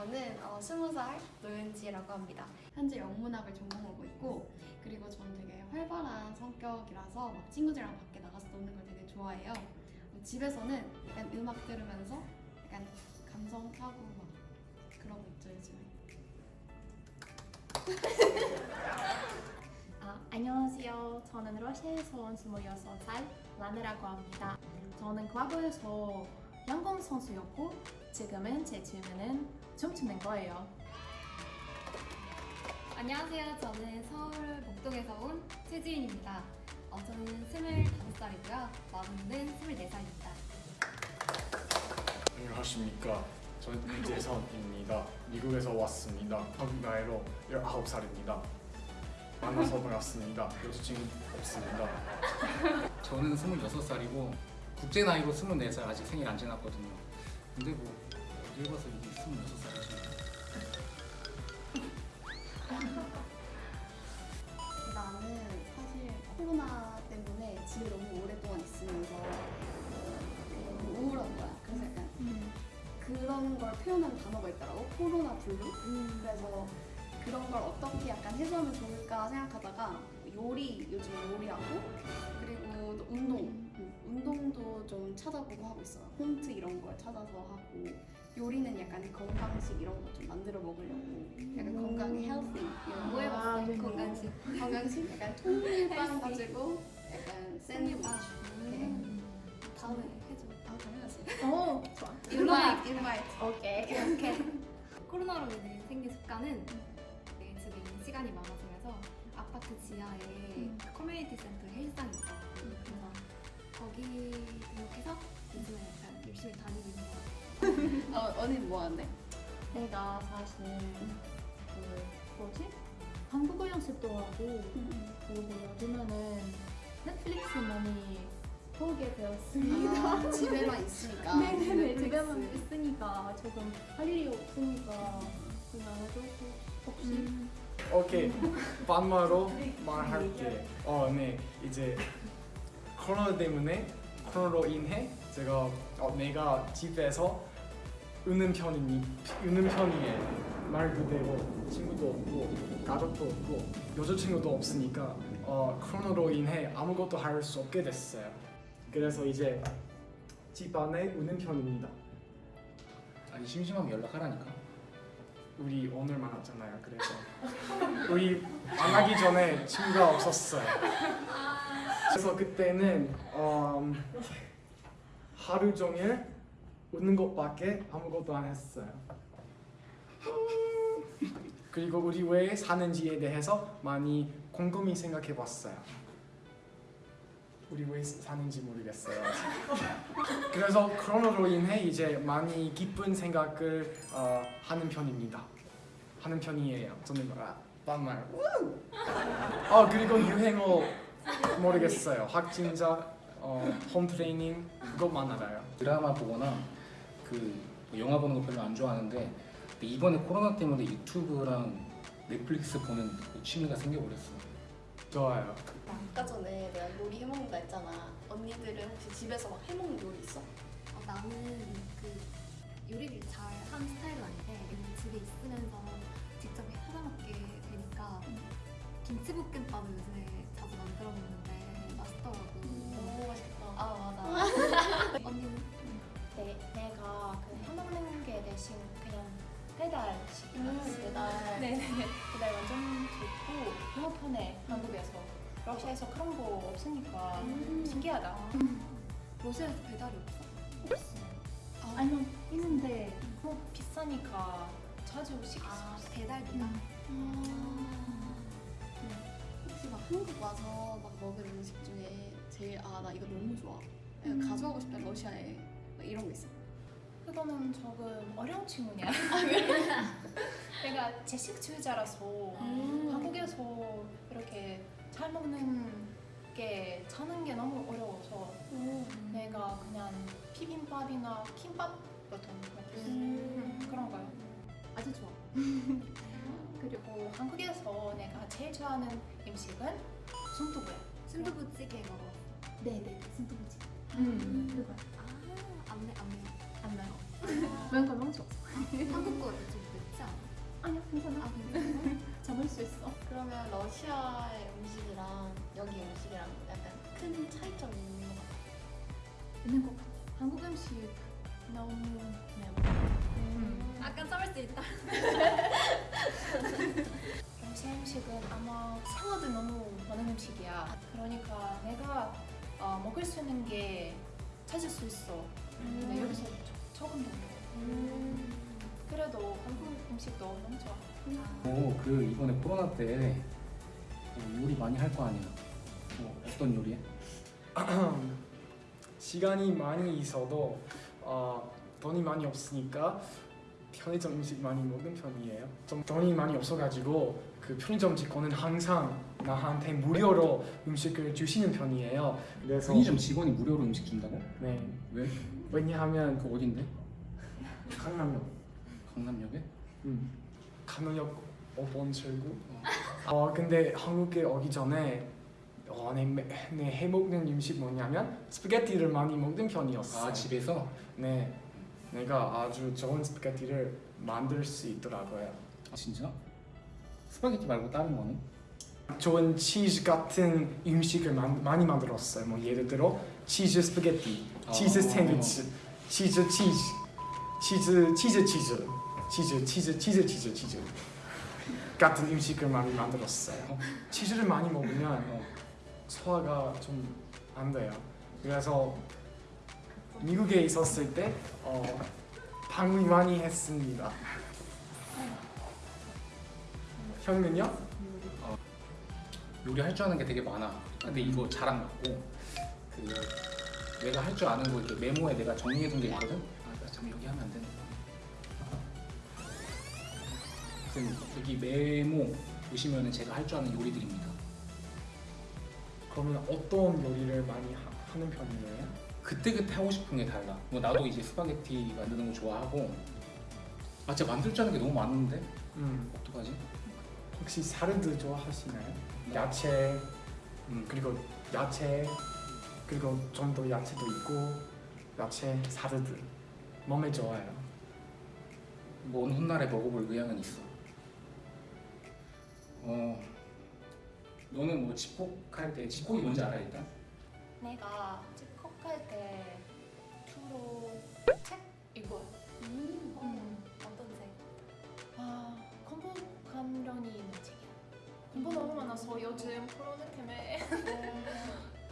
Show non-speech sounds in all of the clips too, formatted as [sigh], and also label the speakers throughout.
Speaker 1: 저는 어, 20살 노윤지라고 합니다. 현재 영문학을 전공하고 있고 그리고 저는 되게 활발한 성격이라서 막 친구들이랑 밖에 나가서 노는 걸 되게 좋아해요. 뭐 집에서는 약간 음악 들으면서 약간 감성하고 막 그러고 있죠 요즘에. [laughs]
Speaker 2: 아, 안녕하세요. 저는 러시아에서 온 26살 라네라고 합니다. 저는 과거에서 양궁 선수였고 지금은 제 취미는 춤추는 거예요.
Speaker 3: 안녕하세요. 저는 서울 목동에서 온 최지윤입니다. 어, 저는 25살이고요. 마음은 24살입니다.
Speaker 4: 안녕하십니까. 저는 이재선입니다. 미국에서 왔습니다. 한국 나이로 19살입니다. 만나서 반갑습니다. 여자친구 없습니다.
Speaker 5: 저는 26살이고 국제 나이로 24살 아직 생일 안 지났거든요. 근데 뭐 어딜 봐서 이게 26살이지.
Speaker 1: 나는 사실 코로나 때문에 집에 너무 오랫동안 있으면서 어, 너무 우울한 거야. 그래서 약간 그런 걸 표현하는 단어가 있더라고. 코로나 블루. 그래서 그런 걸 어떻게 약간 해소하면 좋을까 생각하다가 요리 요즘 요리하고 그리고 또 운동 음, 운동도 좀 찾아보고 하고 있어요. 홈트 이런 걸 찾아서 하고 요리는 약간 건강식 이런 거 좀 만들어 먹으려고 약간 건강에 healthy 이런 뭐거
Speaker 3: 해봤어?
Speaker 2: 네.
Speaker 3: 건강식.
Speaker 1: 건강식 약간 통밀빵 가지고 약간 샌드위치 이렇게
Speaker 3: 다음에 해줘.
Speaker 1: 아 당연하지
Speaker 2: 오, 좋아. [laughs]
Speaker 1: invite invite
Speaker 2: 오케이.
Speaker 3: 이렇게 코로나로 인해 생긴 습관은 네, 집에 있는 시간이 많아지면서 아파트 지하에 그 커뮤니티 센터 헬스장이 있어요. 그래서 거기 등록해서 요즘에 약간 열심히 다니고 있는 것 같아요. [laughs]
Speaker 1: 어, 언니 뭐 하는데?
Speaker 2: 내가 사실 그 뭐지? 한국어 연습도 하고 그리고 요즘에는 넷플릭스 많이 보게 되었습니다.
Speaker 1: 아, 집에만 있으니까 [laughs]
Speaker 2: 네네네
Speaker 1: 넷플릭스.
Speaker 2: 집에만 있으니까 조금 할 일이 없으니까 그냥 해도 혹시
Speaker 4: 오케이. 반말로 [laughs] 말할게. 어, 네. 이제 코로나 때문에 코로나로 인해 제가 어, 내가 집에서 우는 편이니 우는 편이에요. 말 그대로 친구도 없고 가족도 없고 여자친구도 없으니까 어, 코로나로 인해 아무것도 할 수 없게 됐어요. 그래서 이제 집 안에 우는 편입니다.
Speaker 5: 아니 심심하면 연락하라니까.
Speaker 4: 우리 오늘 만났잖아요. 그래서 우리 만나기 전에 친구가 없었어요. 그래서 그때는 음, 하루 종일 웃는 것밖에 아무것도 안 했어요. 그리고 우리 왜 사는지에 대해서 많이 곰곰이 생각해 봤어요. 우리 왜 사는지 모르겠어요. 그래서 코로나로 인해 이제 많이 기쁜 생각을 어, 하는 편입니다. 하는 편이에요. 저는 아, 반말. 아 그리고 유행어 모르겠어요. 확진자 어, 홈 트레이닝 그것만 알아요.
Speaker 5: 드라마 보거나 그 영화 보는 거 별로 안 좋아하는데 이번에 코로나 때문에 유튜브랑 넷플릭스 보는 그 취미가 생겨버렸어.
Speaker 4: 좋아요.
Speaker 1: 아까 전에 내가 요리 해먹는다 했잖아 언니들은 혹시 집에서 막 해먹는 요리 있어?
Speaker 3: 어, 나는 그 요리를 잘 하는 스타일은 아닌데 집에 있으면서 직접 해서 먹게 되니까 김치볶음밥을 요즘에 자주 만 들어 먹는데 맛있더라고.
Speaker 1: 너무 맛있겠다.
Speaker 3: 아 맞아. [laughs] 언니는?
Speaker 2: 내, 내가 그 해먹는 게 대신 그냥 배달 시키는 배달 네네. 배달 완전 좋고 너무 편해 한국에서 러시아에서 그런 거 없으니까 신기하다.
Speaker 3: 러시아에서 배달이 없어?
Speaker 2: 없어. 아니면 있는데 너무 비싸니까 자주 시킬
Speaker 3: 수아 배달비가?
Speaker 1: 혹시 막 한국 와서 막 먹은 음식 중에 제일 아 나 이거 너무 좋아. 내가
Speaker 2: 음.
Speaker 1: 가져가고 싶다. 러시아에. 막 이런 거 있어?
Speaker 2: 그거는 조금 어려운 질문이야. [laughs] 내가 채식주의자라서 한국에서 이렇게 잘 먹는 게 찾는 게 너무 어려워서 내가 그냥 비빔밥이나 김밥 같은 거 음, 그런 거요. 아주 좋아. [laughs] 그리고 한국에서 내가 제일 좋아하는 음식은 순두부야.
Speaker 3: 순두부찌개 먹어.
Speaker 2: 네, 네네 순두부찌개. 음. 그거.
Speaker 3: 아 안매 안매.
Speaker 2: 안 매워 아. 매운 너무 좋아.
Speaker 3: 아, 한국 거를 좀 맵지 않아? 아니요 괜찮아 아, 아, [laughs] 잡을 수 있어.
Speaker 1: 그러면 러시아의 음식이랑 여기 음식이랑 약간 큰 차이점이 있는 것 같아
Speaker 2: 있는 것 같아 한국 음식 너무 매워.
Speaker 3: 음. 약간 참을 수 있다.
Speaker 2: 러시아 음식은 아마 생화도 너무 많은 음식이야. 그러니까 내가 어, 먹을 수 있는 게 찾을 수 있어. 근데 여기서 조- 조금 더 먹어. 그래도 한국 음식도 너무 좋아.
Speaker 5: 어, 그 이번에 코로나 때 어, 요리 많이 할 거 아니야? 어, 어떤 요리해? [clears throat]
Speaker 4: 시간이 많이 있어도 어, 돈이 많이 없으니까 편의점 음식 많이 먹는 편이에요. 좀 돈이 많이 없어가지고 그 편의점 직원은 항상 나한테 무료로 음식을 주시는 편이에요. 그래서
Speaker 5: 편의점 직원이 무료로 음식 준다고?
Speaker 4: 네
Speaker 5: 왜?
Speaker 4: 왜냐하면
Speaker 5: 그 어딘데?
Speaker 4: 강남역
Speaker 5: 강남역에?
Speaker 4: 음, 강남역 5번 출구. 어 근데 한국에 오기 전에 어, 내, 매- 내 해먹는 음식 뭐냐면 스파게티를 많이 먹는 편이었어.
Speaker 5: 아 집에서?
Speaker 4: 네, 내가 아주 좋은 스파게티를 만들 수 있더라고요.
Speaker 5: 아, 진짜? 스파게티 말고 다른 거는?
Speaker 4: 좋은 치즈 같은 음식을 만, 많이 만들었어요. 뭐 예를 들어 치즈 스파게티, 치즈
Speaker 5: 아.
Speaker 4: 샌드위치, 치즈 치즈, 치즈 치즈 치즈, 치즈 치즈 치즈 치즈 치즈 같은 음식을 많이 만들었어요. 치즈를 많이 먹으면
Speaker 5: 어.
Speaker 4: 소화가 좀 안 돼요. 그래서 미국에 있었을 때 어, 방문 많이 했습니다. 형은요?
Speaker 5: 요리 할 줄 아는 게 되게 많아. 근데 이거 자랑 같고 그 내가 할 줄 아는 거 이렇게 메모에 내가 정리해둔 게 있거든. 아, 나참 여기 하면 안 되는. 지금 여기 메모 보시면은 제가 할 줄 아는 요리들입니다.
Speaker 4: 그러면 어떤 요리를 많이 하, 하는 편이에요?
Speaker 5: 그때 그때 하고 싶은 게 달라. 뭐 나도 이제 스파게티 만드는 거 좋아하고. 아 진짜 만들 줄 아는 게 너무 많은데
Speaker 4: 음,
Speaker 5: 어떡하지?
Speaker 4: 혹시 사르드 좋아하시나요? 야채
Speaker 5: 음,
Speaker 4: 그리고 야채 그리고 좀 더 야채도 있고 야채 사르드 몸에 좋아요.
Speaker 5: 먼 훗날에 먹어볼 의향은 있어. 어, 너는 뭐 집콕 할 때 집콕이 뭔지 알아 일단?
Speaker 2: 내가 집콕 할 때 주로 책 읽어. 음.
Speaker 1: 어떤 색?
Speaker 2: 아 공부 관련이 있는 책이야. 공부 너무 많아서 요즘 코로나 때문에 [laughs]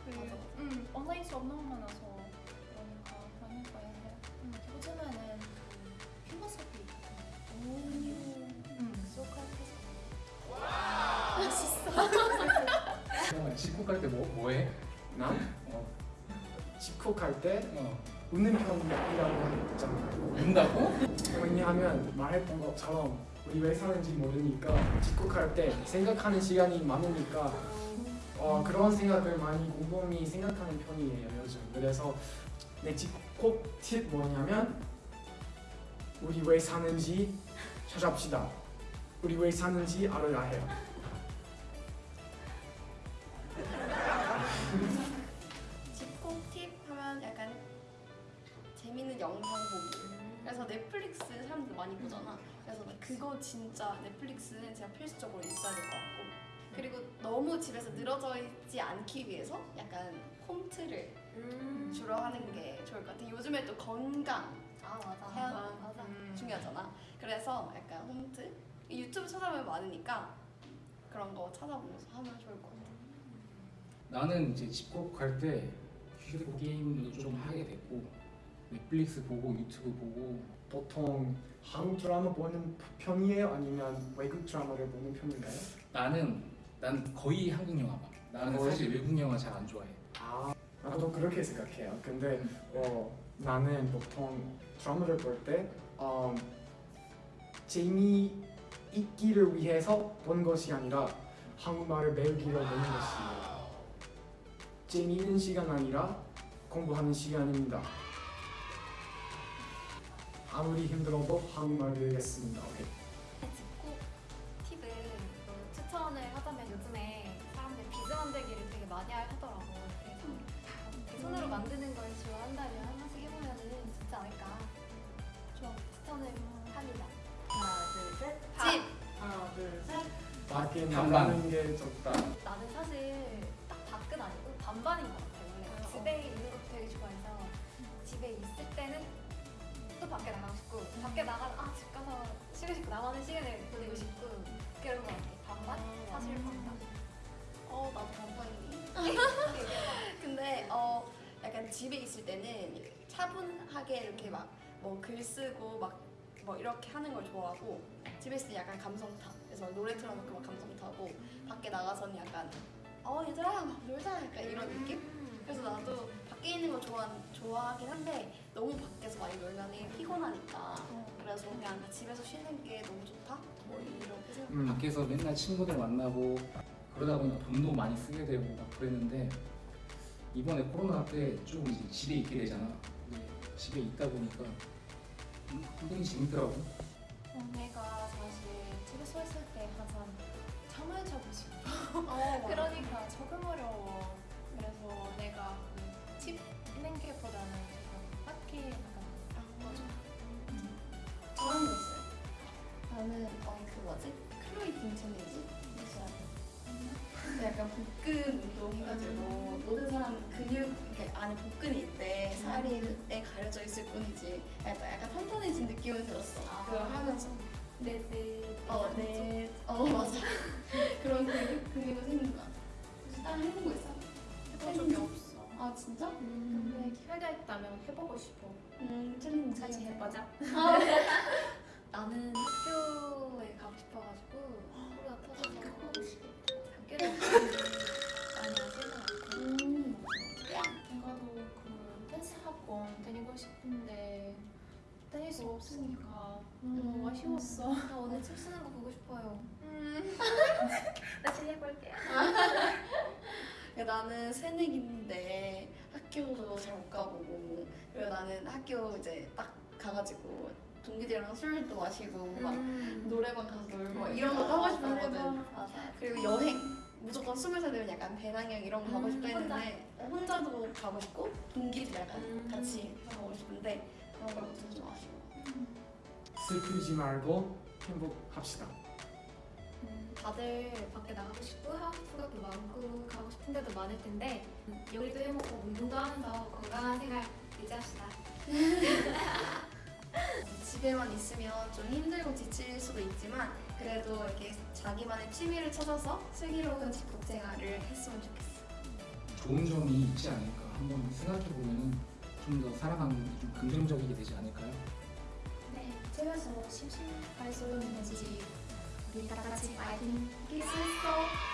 Speaker 2: 그, 음, 온라인 수업 너무 많아서 그러니까 많이 봐야 해. 음, 요즘에는 그 필로소피 같은 거. 음, 소크라테스.
Speaker 5: 어, 집콕할 때뭐 뭐해?
Speaker 4: 난
Speaker 5: 어,
Speaker 4: 집콕할 때
Speaker 5: 어,
Speaker 4: 웃는 편이라고 했잖아요.
Speaker 5: 운다고?
Speaker 4: 왜냐하면 말했던 것처럼 우리 왜 사는지 모르니까 집콕할 때 생각하는 시간이 많으니까 어, 그런 생각을 많이 곰곰이 생각하는 편이에요 요즘 그래서 내 집콕 팁 뭐냐면 우리 왜 사는지 찾아봅시다 우리 왜 사는지 알아야 해요
Speaker 1: 사람들 많이 보잖아. 그래서 나 그거 진짜 넷플릭스는 진짜 필수적으로 있어야 될 것 같고. 그리고 너무 집에서 늘어져 있지 않기 위해서 약간 홈트를 주로 하는 게 좋을 것 같아. 요즘에 또 건강
Speaker 3: 아 맞아.
Speaker 1: 해야
Speaker 3: 맞아.
Speaker 1: 중요하잖아. 그래서 약간 홈트 유튜브 찾아보면 많으니까 그런 거 찾아보면서 하면 좋을 것 같아.
Speaker 5: 나는 이제 집콕할 때 휴대폰 게임도 좀 하게 됐고 넷플릭스 보고 유튜브 보고
Speaker 4: 보통 한국 드라마 보는 편이에요 아니면 외국 드라마를 보는 편인가요?
Speaker 5: 나는 난 거의 한국 영화 봐. 나는
Speaker 4: 거의?
Speaker 5: 사실 외국 영화 잘 안 좋아해.
Speaker 4: 아, 나도 그렇게 생각해요. 근데 어, 나는 보통 드라마를 볼때 어, 재미 있기를 위해서 보는 것이 아니라 한국말을 배우기를 보는 것이에요. 재미있는 시간 아니라 공부하는 시간입니다. 아무리 힘들어도 한국말 배우겠습니다. 오케이.
Speaker 3: 집콕 팁은 뭐 추천을 하자면 요즘에 사람들이 비즈 만들기를 되게 많이 하더라고. 그래서 이렇게 손으로 만드는 걸 좋아한다면 한 번씩 해보면 좋지 않을까. 좋아. 추천을 합니다.
Speaker 6: 하나 둘 셋.
Speaker 1: 집!
Speaker 6: 하나 둘 셋.
Speaker 4: 밖에. 나가는 게 좋다.
Speaker 3: 나는 사실 딱 밖은 아니고 반반인 것 같아 원래
Speaker 2: 어.
Speaker 3: 집에 있는 것도 되게 좋아해서 집에 있을 때는 또 밖에 나가고 싶고 밖에 나가 아집 가서 쉬고 싶고 나만의 시간을 보내고 싶고 그런 것 같아 반반? 사실 반반
Speaker 1: 어 나도 반반이니. [laughs] 근데 어 약간 집에 있을 때는 차분하게 이렇게 막 뭐 글 쓰고 막 뭐 이렇게 하는 걸 좋아하고 집에 있을 때 약간 감성 타. 그래서 노래 틀어놓고 막 감성 타고 밖에 나가서는 약간 어 얘들아 막 놀자 약간 이런 느낌? 그래서 나도 밖에 있는 거 좋아 좋아하긴 한데 너무 밖에서 많이 놀면 피곤하니까 그래서 그냥 집에서 쉬는 게 너무 좋다. 뭐 이렇게 생각.
Speaker 4: 음.
Speaker 5: 밖에서 맨날 친구들 만나고 그러다 보니까 돈도 많이 쓰게 되고 막 그랬는데 이번에 코로나 때좀 이제 집에 있게 되잖아. 근데 집에 있다 보니까 굉장히 재밌더라고.
Speaker 2: 어, 내가 사실 집에 서 있을 때 항상 잠을 자고 싶어.
Speaker 1: 어, [laughs]
Speaker 2: 그러니까 조금 어려워. 그래서 내가 그 집 있는 게보다는 조금 밖에 나가는 거 좋아.
Speaker 1: 저런 거 있어요. 나는 어 그 뭐지? 클로이 딩천이지? 약간 복근 운동 해가지고 모든 사람 근육 이렇게 안에 복근이 있대 살이 가려져 있을 뿐이지 약간, 약간 탄탄해진 느낌은 들었어. 그걸 하면서
Speaker 3: 네네
Speaker 1: 어, 네, 어 맞아 [laughs] 그런 근육 근육은 생긴 것 같아. 혹시 다른 해본 거 있어?
Speaker 2: 해본 적이 없어.
Speaker 1: 아 진짜?
Speaker 2: 근데 기회가 있다면 해보고 싶어.
Speaker 1: 음 challenge
Speaker 2: 같이 해보자. [laughs]
Speaker 3: 나는 학교에 가고 싶어가지고 코로나 터져서 학교를 많이 하지는 않고
Speaker 1: 음.
Speaker 2: 나도 그 댄스 학원 다니고 싶은데 다닐 수 없으니까 너무 아쉬웠어.
Speaker 3: 나 오늘 춤 추는 거 보고 싶어요 [laughs] [laughs]
Speaker 2: 다시 해볼게요.
Speaker 1: 야, 나는 새내기인데 학교도 잘 못 가보고 그리고 나는 학교 이제 딱 가가지고 동기들이랑 술도 마시고 막 노래방 가서 놀고 막 이런 거 하고 싶었거든.
Speaker 3: 맞아
Speaker 1: 그리고 여행 무조건 스물 살 되면 약간 배낭여행 이런 거 가고 싶다 했는데 혼자 도 가고 싶고 동기들이랑 같이 가고 싶은데 그런 걸 못해서 좀 아쉬워
Speaker 4: 슬프지 말고 행복합시다.
Speaker 3: 다들 밖에 나가고 싶고 하고 싶은 것도 많고 가고 싶은 데도 많을 텐데 요리도 해먹고 운동도 하면서 건강한 생활 유지합시다. [laughs]
Speaker 1: 집에만 있으면 좀 힘들고 지칠 수도 있지만 그래도 이렇게 자기만의 취미를 찾아서 슬기로운 집콕 생활을 했으면 좋겠어.
Speaker 5: 좋은 점이 있지 않을까? 한번 생각해 보면은 좀더 살아가는 게좀 긍정적이게 되지 않을까요?
Speaker 2: 네, 집에서 심심할 수 있는지
Speaker 1: Winterplatz in Alten Gesundheit.